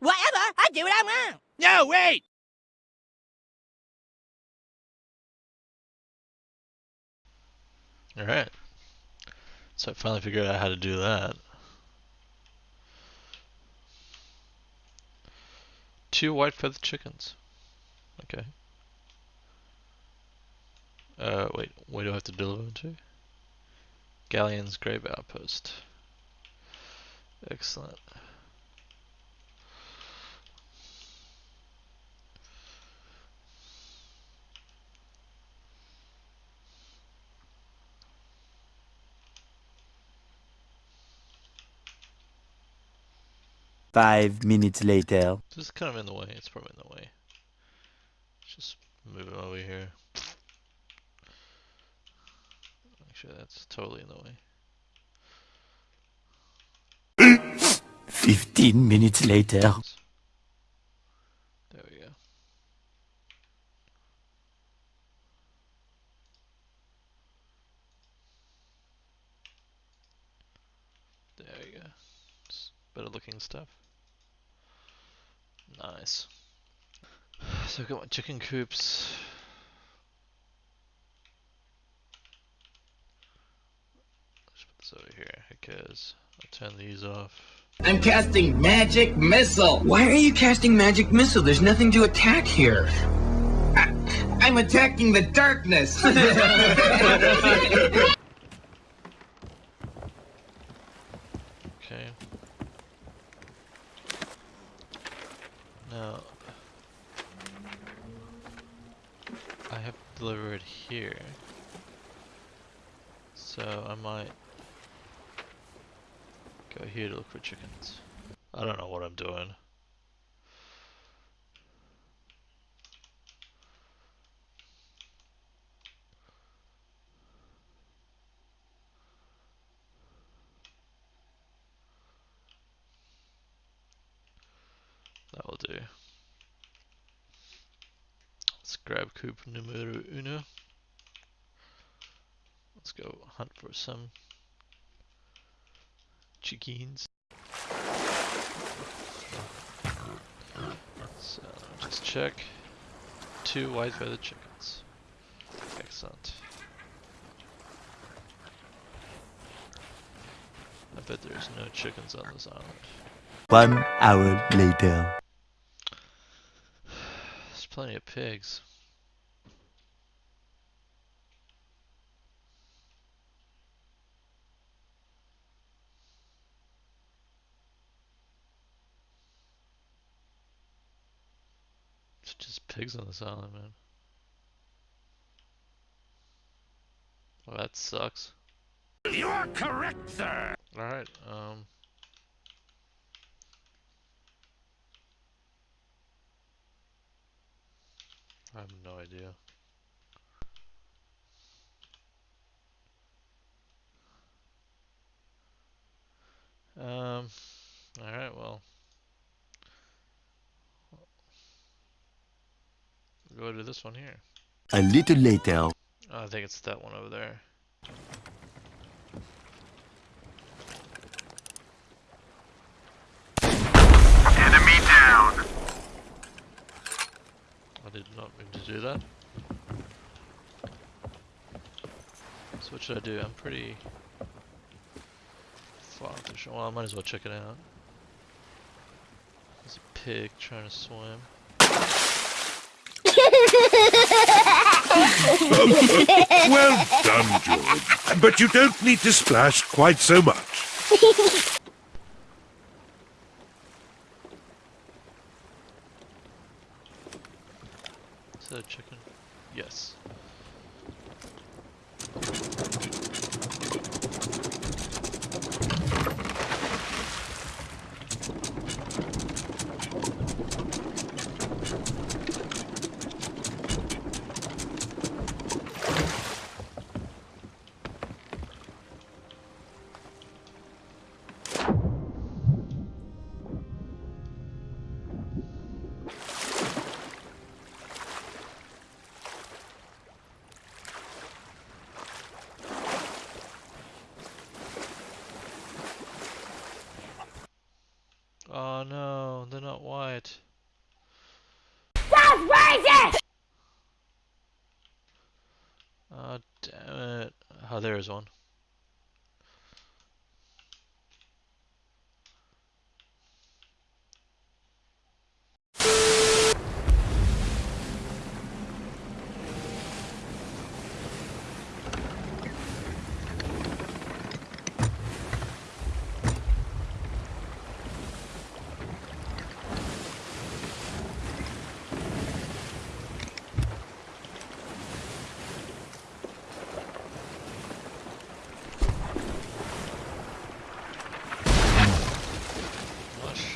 Whatever, I do what I want. No, wait! Alright. So I finally figured out how to do that. Two white feathered chickens. Okay. Uh, wait, where do I have to deliver to? Galleon's Grave Outpost. Excellent. Five minutes later. This is kind of in the way. It's probably in the way. Just move it over here. Actually, that's totally in the way. Fifteen minutes later. There we go. There you go. Just better looking stuff. Nice. So I've got my chicken coops. Let's put this over here because I'll turn these off. I'm casting magic missile. Why are you casting magic missile? There's nothing to attack here. I, I'm attacking the darkness. Okay. Now, I have to deliver it here. So I might go here to look for chickens. I don't know what I'm doing. That will do. Let's grab coop numero uno. Let's go hunt for some chickens. So just check. Two white feathered chickens. Excellent. I bet there's no chickens on this island. One hour later. There's plenty of pigs. It's just pigs on this island, man. Well, that sucks. You are correct, sir! Alright, um... I have no idea. Um, alright, well. We'll go to this one here. A little later. Oh, I think it's that one over there. Enemy down! I did not mean to do that. So what should I do? I'm pretty far from Well, I might as well check it out. There's a pig trying to swim. Well done, George. But you don't need to splash quite so much. Is that a chicken? Yes. they're not wired. That's racist! Oh, damn it. Oh, there is one.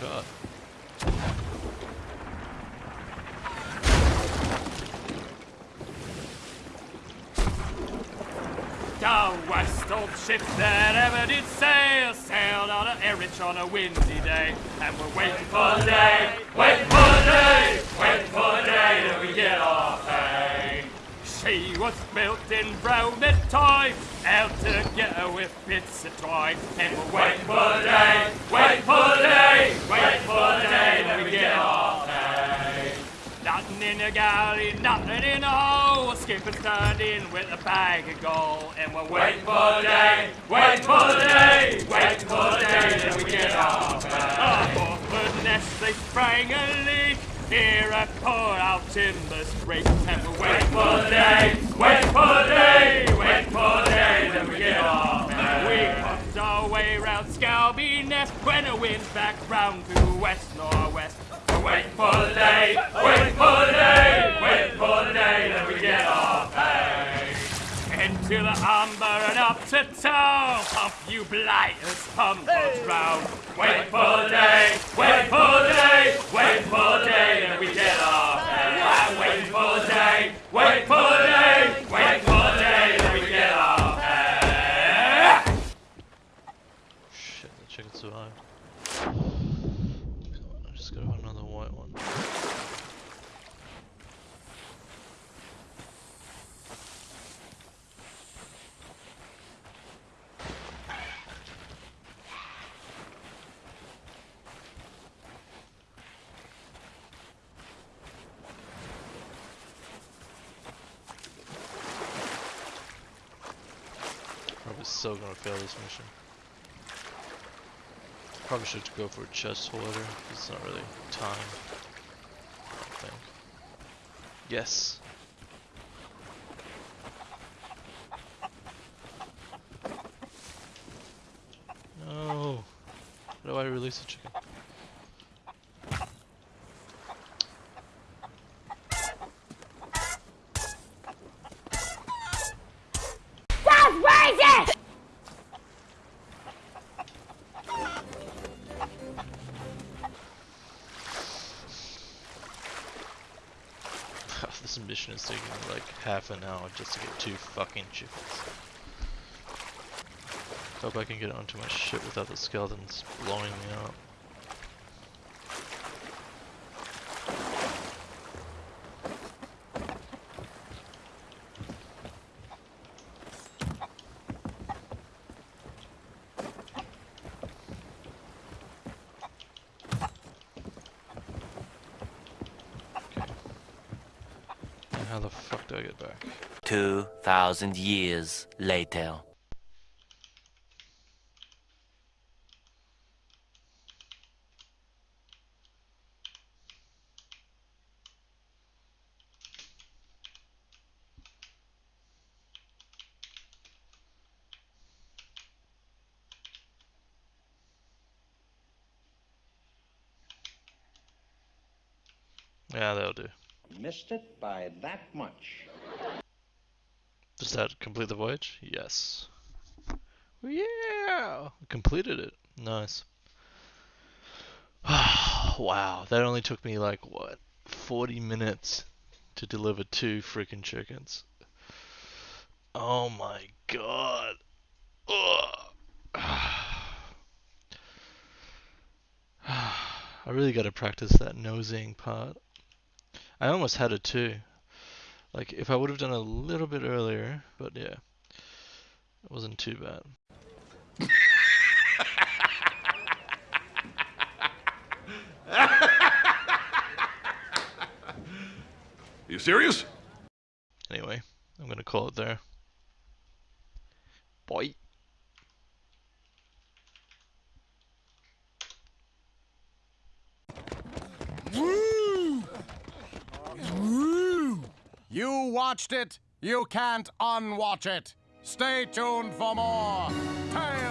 Shot. Down west, old ship that ever did sail sailed on a Erich on a windy day, and we're waiting for the day, waiting for the day, waiting for the day that we. She was built in brown and toy, out together with bits of twine, and we're waiting for the day, waiting for the day, waiting for the day that we get our pay. Nothing in the galley, nothing in the hole. Turned in with a bag of gold. And we're waiting for the day, waiting for the day, waiting for the day that we get our pay. Oh, for nest they sprang a leak. Here I pour out timber street. For the day, wait for the day, wait for the day that we get off. We pumped our way round Scalby Ness when the wind's back round to west northwest. Waiting for the day, wait for the day, wait for the day that we get off. Into the Humber and up to town, pump you blighters, pump us round. Waiting for the day, waiting for the day, waiting for the day that we get our pay. Waiting for the waiting for the day, waiting for the day that we get our pay. Shit, the chicken survived. Come on, I just gotta find another white one. Still gonna fail this mission. Probably should go for a chest holder. It's not really time. I think. Yes. No. How do I release a chicken? This mission is taking like half an hour just to get two fucking chickens. Hope I can get onto my ship without the skeletons blowing me up. Okay. And I get back? 2,000 years later. Yeah, that'll do. Missed it by that much. Does that complete the voyage? Yes. Yeah! Completed it. Nice. wow, that only took me like, what, 40 minutes to deliver two freaking chickens. Oh my god. I really gotta practice that nosing part. I almost had it too. Like, if I would have done a little bit earlier, but yeah, it wasn't too bad. You serious? Anyway, I'm gonna call it there. You watched it, you can't unwatch it. Stay tuned for more Tales